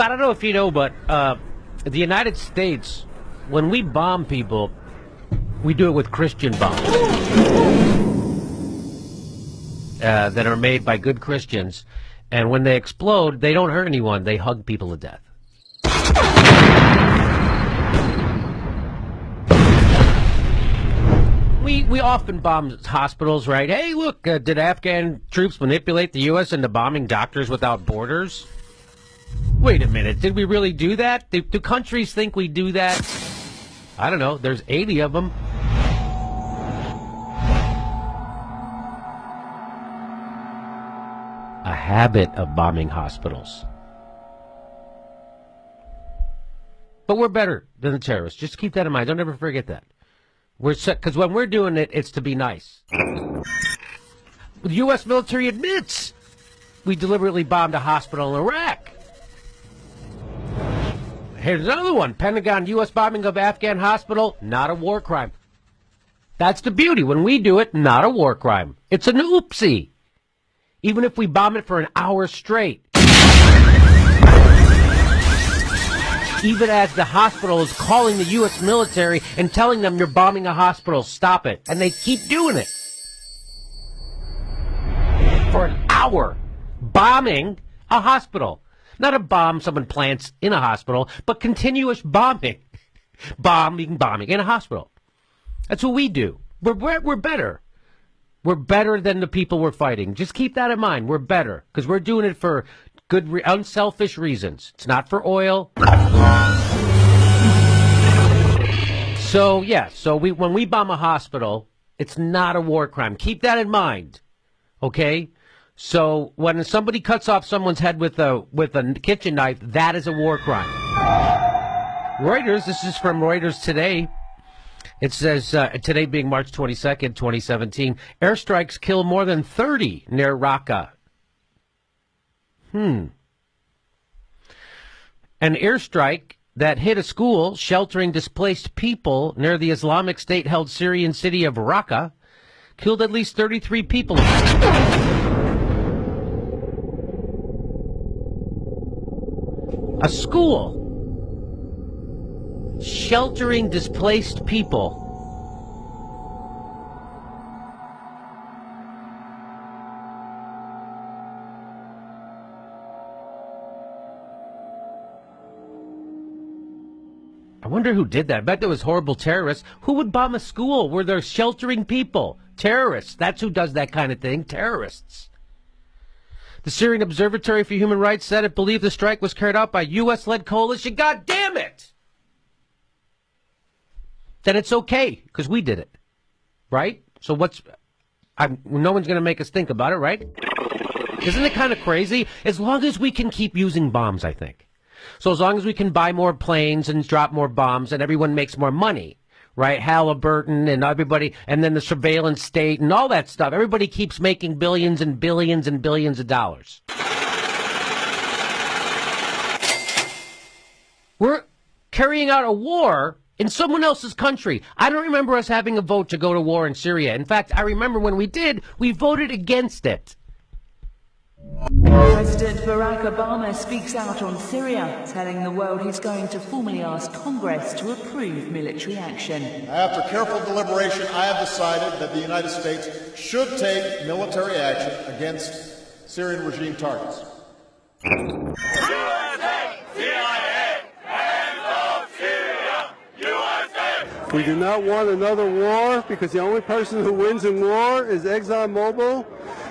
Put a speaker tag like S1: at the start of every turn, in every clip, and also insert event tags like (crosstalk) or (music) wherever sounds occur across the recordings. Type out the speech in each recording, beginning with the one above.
S1: So I don't know if you know, but uh, the United States, when we bomb people, we do it with Christian bombs uh, that are made by good Christians. And when they explode, they don't hurt anyone. They hug people to death. We, we often bomb hospitals, right? Hey, look, uh, did Afghan troops manipulate the U.S. into bombing Doctors Without Borders? Wait a minute, did we really do that? Do, do countries think we do that? I don't know, there's 80 of them. A habit of bombing hospitals. But we're better than the terrorists. Just keep that in mind. Don't ever forget that. We're because when we're doing it, it's to be nice. The U.S. military admits we deliberately bombed a hospital in Iraq. Here's another one. Pentagon U.S. bombing of Afghan hospital, not a war crime. That's the beauty. When we do it, not a war crime. It's an oopsie. Even if we bomb it for an hour straight. Even as the hospital is calling the U.S. military and telling them you're bombing a hospital, stop it. And they keep doing it. For an hour. Bombing a hospital. Not a bomb someone plants in a hospital, but continuous bombing. (laughs) bombing, bombing in a hospital. That's what we do. We're, we're, we're better. We're better than the people we're fighting. Just keep that in mind. We're better because we're doing it for good, re- unselfish reasons. It's not for oil. (laughs) So yeah, so we when we bomb a hospital, it's not a war crime. Keep that in mind. Okay? So when somebody cuts off someone's head with a with a kitchen knife, that is a war crime. Reuters, this is from Reuters today. It says uh, today being March 22nd, 2017, airstrikes kill more than 30 near Raqqa. Hmm. An airstrike that hit a school sheltering displaced people near the Islamic State held Syrian city of Raqqa killed at least 33 people. A school sheltering displaced people. I wonder who did that. I bet there was horrible terrorists. Who would bomb a school where they're sheltering people? Terrorists. That's who does that kind of thing. Terrorists. The Syrian Observatory for Human Rights said it believed the strike was carried out by U.S.-led coalition. God damn it! Then it's okay, because we did it. Right? So what's... I'm, no one's going to make us think about it, right? Isn't it kind of crazy? As long as we can keep using bombs, I think. So as long as we can buy more planes and drop more bombs and everyone makes more money, right? Halliburton and everybody, and then the surveillance state and all that stuff. Everybody keeps making billions and billions and billions of dollars. We're carrying out a war in someone else's country. I don't remember us having a vote to go to war in Syria. In fact, I remember when we did, we voted against it.
S2: President Barack Obama speaks out on Syria, telling the world he's going to formally ask Congress to approve military action.
S3: After careful deliberation, I have decided that the United States should take military action against Syrian regime targets.
S4: We do not want another war because the only person who wins in war is ExxonMobil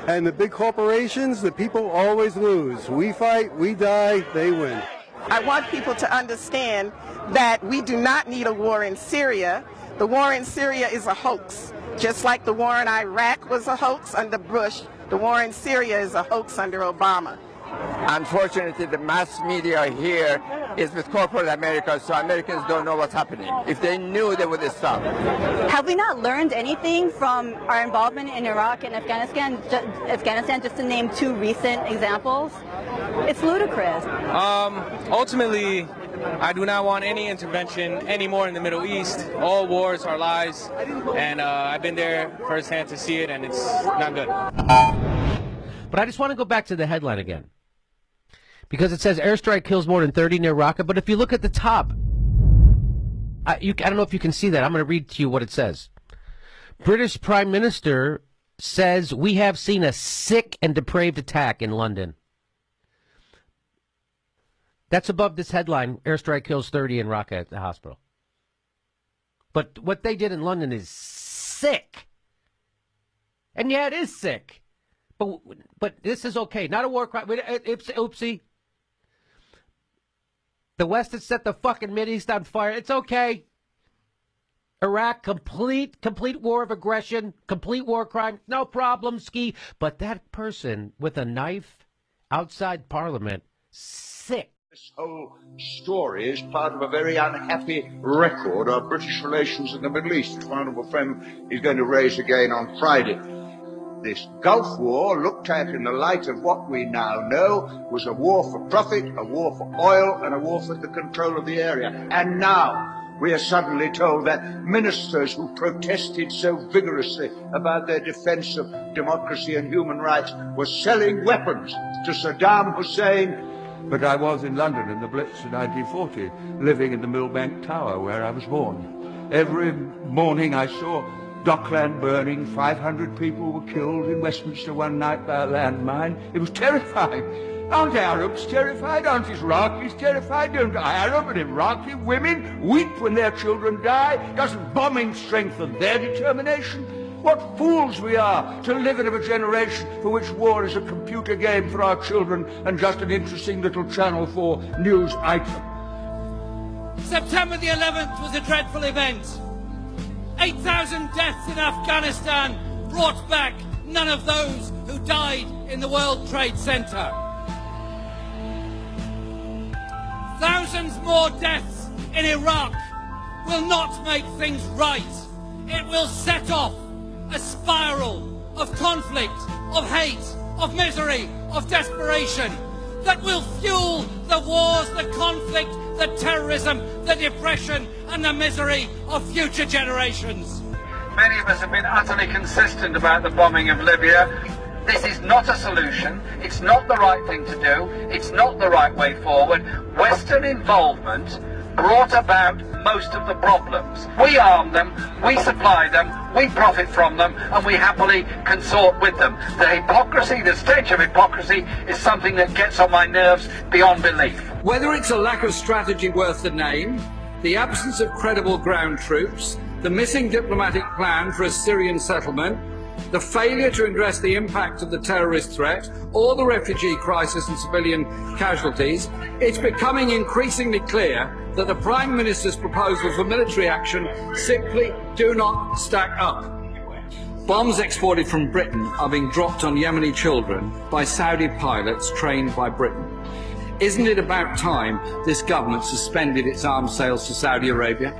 S4: and the big corporations, the people always lose. We fight, we die, they win.
S5: I want people to understand that we do not need a war in Syria. The war in Syria is a hoax. Just like the war in Iraq was a hoax under Bush, the war in Syria is a hoax under Obama.
S6: Unfortunately, the mass media here is with corporate America, so Americans don't know what's happening. If they knew, they would stop.
S7: Have we not learned anything from our involvement in Iraq and Afghanistan? Afghanistan, just to name two recent examples. It's ludicrous.
S8: Um, ultimately, I do not want any intervention anymore in the Middle East. All wars are lies, and uh, I've been there firsthand to see it, and it's not good.
S1: But I just want to go back to the headline again because it says airstrike kills more than 30 near Raqqa. But if you look at the top, I, you, I don't know if you can see that. I'm going to read to you what it says. British Prime Minister says we have seen a sick and depraved attack in London. That's above this headline airstrike kills 30 in Raqqa at the hospital. But what they did in London is sick. And yeah, it is sick. But but this is okay. Not a war crime. Uh, oopsie. The West has set the fucking East on fire. It's okay. Iraq, complete, complete war of aggression, complete war crime, no problem, ski. But that person with a knife outside Parliament, sick.
S9: This whole story is part of a very unhappy record of British relations in the Middle East, which my honourable friend is going to raise again on Friday. This Gulf War, looked at in the light of what we now know, was a war for profit, a war for oil, and a war for the control of the area. And now, we are suddenly told that ministers who protested so vigorously about their defense of democracy and human rights were selling weapons to Saddam Hussein.
S10: But I was in London in the Blitz of 1940, living in the Millbank Tower where I was born. Every morning I saw Dockland burning, 500 people were killed in Westminster one night by a landmine. It was terrifying. Aren't Arabs terrified? Aren't Iraqis terrified? Don't Arab and Iraqi women weep when their children die? Doesn't bombing strengthen their determination? What fools we are to live in a generation for which war is a computer game for our children and just an interesting little channel for news item.
S11: September the 11th was a dreadful event. 8,000 deaths in Afghanistan brought back none of those who died in the World Trade Center. Thousands more deaths in Iraq will not make things right. It will set off a spiral of conflict, of hate, of misery, of desperation that will fuel the wars, the conflict, the terrorism, the depression and the misery of future generations.
S12: Many of us have been utterly consistent about the bombing of Libya. This is not a solution. It's not the right thing to do. It's not the right way forward. Western involvement brought about most of the problems. We arm them, we supply them, we profit from them, and we happily consort with them. The hypocrisy, the stench of hypocrisy, is something that gets on my nerves beyond belief.
S13: Whether it's a lack of strategy worth the name, the absence of credible ground troops, the missing diplomatic plan for a Syrian settlement, the failure to address the impact of the terrorist threat or the refugee crisis and civilian casualties, it's becoming increasingly clear that the Prime Minister's proposals for military action simply do not stack up. Bombs exported from Britain are being dropped on Yemeni children by Saudi pilots trained by Britain. Isn't it about time this government suspended its arms sales to Saudi Arabia?